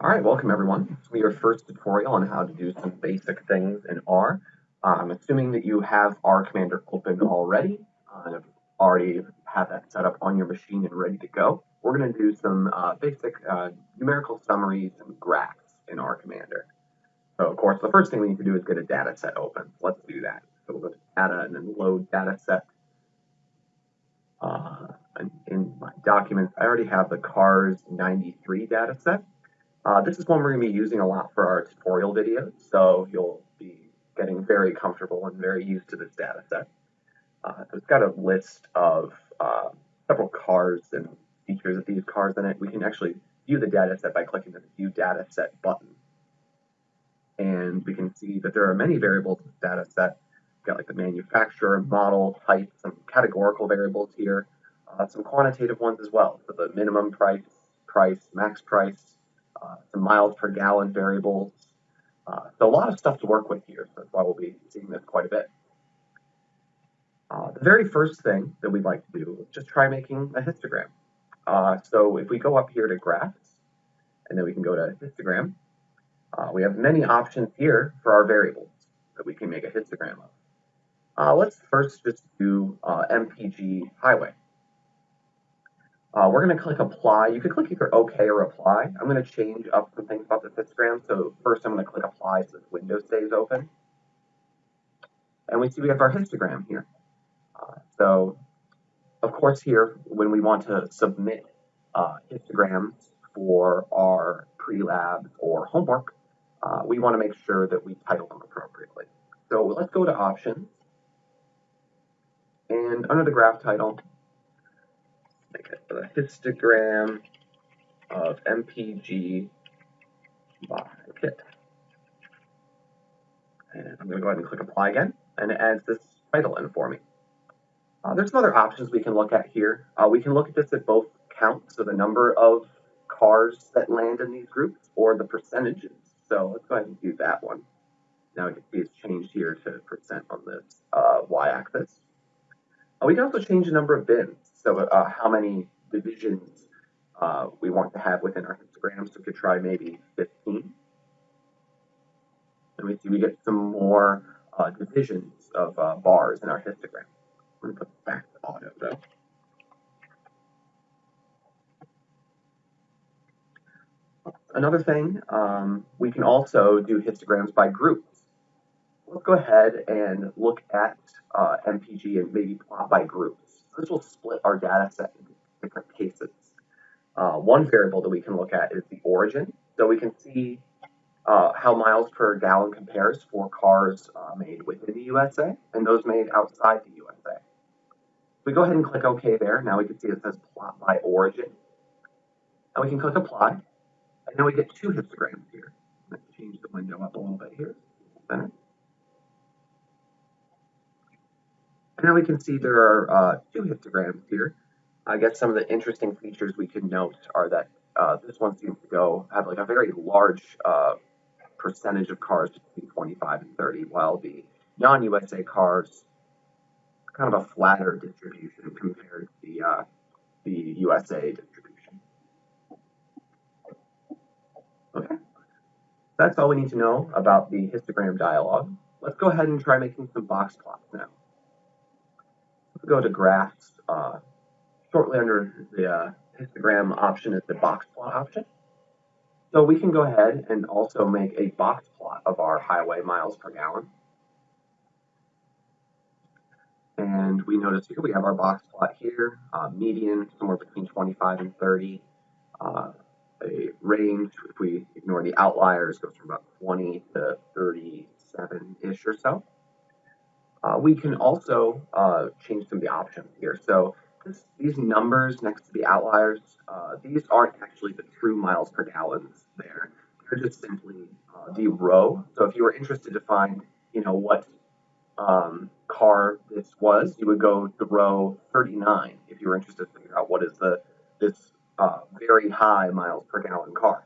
All right, welcome everyone. This will be your first tutorial on how to do some basic things in R. am assuming that you have R Commander open already, uh, and already have that set up on your machine and ready to go. We're going to do some uh, basic uh, numerical summaries and graphs in R Commander. So of course, the first thing we need to do is get a data set open. Let's do that. So we'll go to data and then load data set. Uh, in my documents, I already have the CARS 93 data set. Uh, this is one we're going to be using a lot for our tutorial videos, so you'll be getting very comfortable and very used to this data set. Uh, it's got a list of uh, several cars and features of these cars in it. We can actually view the data set by clicking the View Data Set button. And we can see that there are many variables in this data set. We've got like the manufacturer, model, type, some categorical variables here, uh, some quantitative ones as well. So the minimum price, price, max price, uh, some miles per gallon variables. Uh, so a lot of stuff to work with here. So that's why we'll be seeing this quite a bit. Uh, the very first thing that we'd like to do is just try making a histogram. Uh, so if we go up here to graphs, and then we can go to histogram, uh, we have many options here for our variables that we can make a histogram of. Uh, let's first just do MPG highway. Uh, we're going to click apply. You can click either OK or apply. I'm going to change up some things about the histogram. So first I'm going to click apply so this window stays open. And we see we have our histogram here. Uh, so of course here, when we want to submit uh, histograms for our pre-lab or homework, uh, we want to make sure that we title them appropriately. So let's go to options. And under the graph title, a histogram of MPG by kit. And I'm going to go ahead and click apply again, and it adds this title in for me. Uh, there's some other options we can look at here. Uh, we can look at this at both counts, so the number of cars that land in these groups, or the percentages. So let's go ahead and do that one. Now we can see it's changed here to percent on this uh, y-axis. Uh, we can also change the number of bins. So uh, how many divisions uh, we want to have within our histogram. So we could try maybe 15. And we see we get some more uh, divisions of uh, bars in our histogram. I'm going to put back to auto though. Another thing, um, we can also do histograms by groups. Let's go ahead and look at uh, MPG and maybe plot by groups. This will split our data set into different cases. Uh, one variable that we can look at is the origin. So we can see uh, how miles per gallon compares for cars uh, made within the USA and those made outside the USA. If we go ahead and click OK there, now we can see it says plot by origin. And we can click apply, and then we get two histograms here. Let's change the window up a little bit here. Center. And now we can see there are uh, two histograms here. I guess some of the interesting features we could note are that uh, this one seems to go have like a very large uh, percentage of cars between 25 and 30, while the non-USA cars kind of a flatter distribution compared to the uh, the USA distribution. Okay, that's all we need to know about the histogram dialog. Let's go ahead and try making some box plots now Let's go to graphs. Uh, shortly under the uh, histogram option is the box plot option. So we can go ahead and also make a box plot of our highway miles per gallon. And we notice here we have our box plot here, uh, median somewhere between 25 and 30. Uh, a range, if we ignore the outliers, goes from about 20 to 37-ish or so. Uh, we can also uh, change some of the options here. So these numbers next to the outliers, uh, these aren't actually the true miles per gallons there. They're just simply uh, the row. So if you were interested to find, you know, what um, car this was, you would go to row 39 if you were interested to figure out what is the this uh, very high miles per gallon car.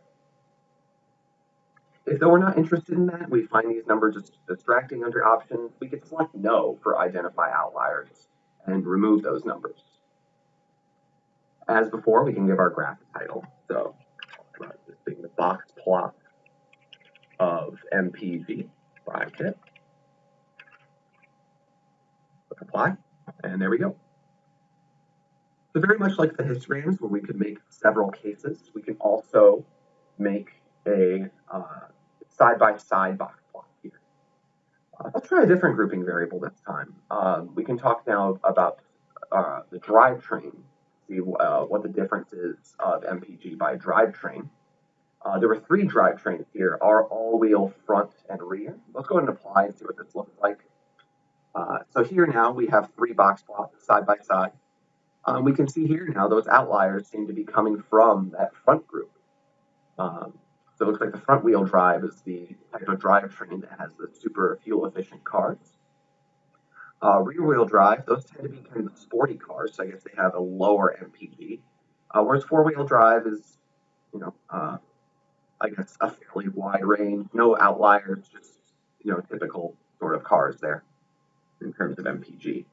If though we're not interested in that, we find these numbers just distracting under options, we could select no for identify outliers and remove those numbers. As before, we can give our graph a title. So this being the box plot of MPG bracket. Apply, and there we go. So very much like the histograms where we could make several cases, we can also make a uh, side-by-side -side box plot here. Uh, let's try a different grouping variable this time. Uh, we can talk now about uh, the drivetrain, see uh, what the difference is of MPG by drivetrain. Uh, there were three drivetrains here, our all-wheel front and rear. Let's go ahead and apply and see what this looks like. Uh, so here now we have three box plots side by side. Um, we can see here now those outliers seem to be coming from that front group. Um, so it looks like the front wheel drive is the type of drivetrain that has the super fuel efficient cars. Uh, rear wheel drive, those tend to be kind of sporty cars, so I guess they have a lower MPG. Uh, whereas four wheel drive is, you know, uh, I guess a fairly wide range, no outliers, just, you know, typical sort of cars there in terms of MPG.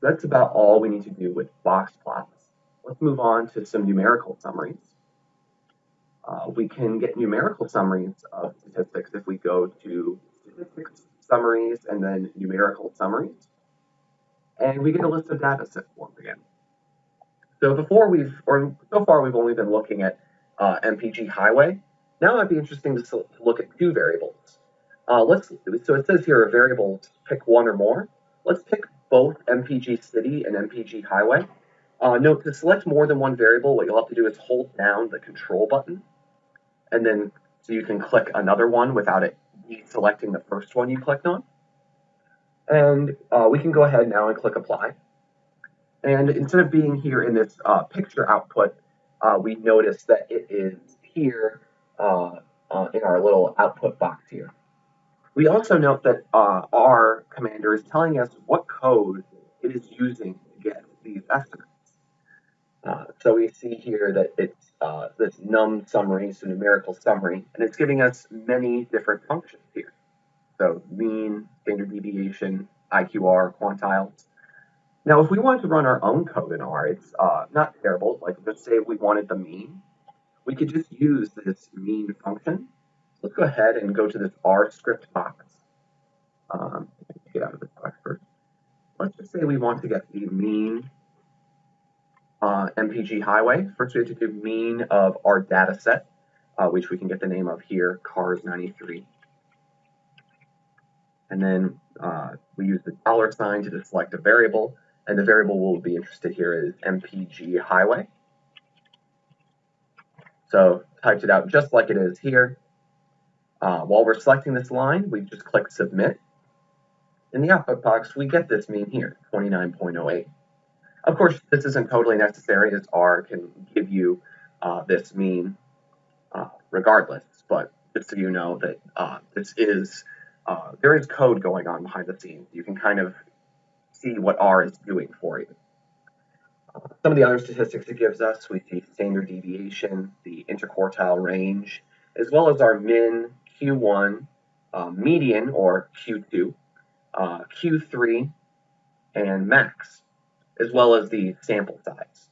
That's about all we need to do with box plots. Let's move on to some numerical summaries. Uh, we can get numerical summaries of statistics if we go to statistics summaries and then numerical summaries. And we get a list of data set once again. So before we've, or so far we've only been looking at uh, MPG highway. Now it might be interesting to look at two variables. Uh, let's, so it says here a variable, pick one or more. Let's pick both MPG city and MPG highway. Uh, note to select more than one variable, what you'll have to do is hold down the control button, and then so you can click another one without it deselecting the first one you clicked on. And uh, we can go ahead now and click apply. And instead of being here in this uh, picture output, uh, we notice that it is here uh, uh, in our little output box here. We also note that uh, R Commander is telling us what code it is using to get these estimates. So we see here that it's uh, this num summary, so numerical summary, and it's giving us many different functions here. So mean, standard deviation, IQR, quantiles. Now, if we wanted to run our own code in R, it's uh, not terrible. Like, let's say we wanted the mean. We could just use this mean function let's go ahead and go to this R script box. Um, get out of this box first. Let's just say we want to get the mean uh, MPG highway. First, we have to do mean of our data set, uh, which we can get the name of here, cars 93. And then uh, we use the dollar sign to select a variable, and the variable we'll be interested here is MPG highway. So typed it out just like it is here. Uh, while we're selecting this line, we just click Submit. In the output box, we get this mean here, 29.08. Of course, this isn't totally necessary as R can give you uh, this mean uh, regardless, but just so you know that uh, this is, uh, there is code going on behind the scenes. You can kind of see what R is doing for you. Some of the other statistics it gives us, we see standard deviation, the interquartile range, as well as our min, Q1, uh, median or Q2, uh, Q3, and max, as well as the sample size.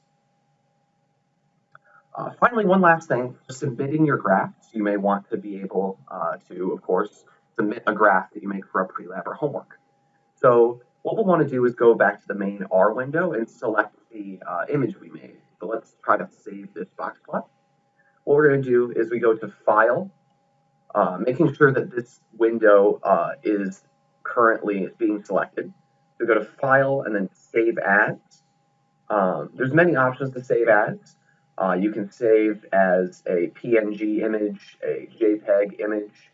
Uh, finally, one last thing, submitting your graphs, you may want to be able uh, to, of course, submit a graph that you make for a pre-lab or homework. So what we'll want to do is go back to the main R window and select the uh, image we made. So let's try to save this box plot. What we're going to do is we go to File, uh, making sure that this window uh, is currently being selected. Go to File and then Save As. Um, there's many options to save as. Uh, you can save as a PNG image, a JPEG image,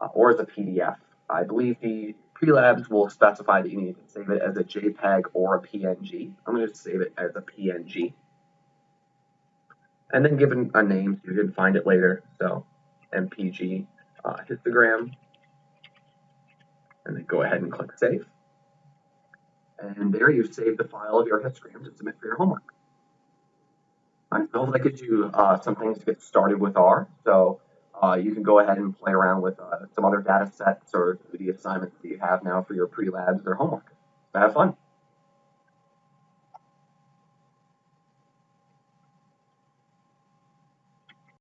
uh, or as a PDF. I believe the pre-labs will specify that you need to save it as a JPEG or a PNG. I'm going to save it as a PNG. And then give it a name so you can find it later. So MPG uh, histogram, and then go ahead and click Save. And there you save the file of your histogram to submit for your homework. Right, so that gives you uh, some things to get started with R. So uh, you can go ahead and play around with uh, some other data sets or the assignments that you have now for your pre-labs or homework. Have fun.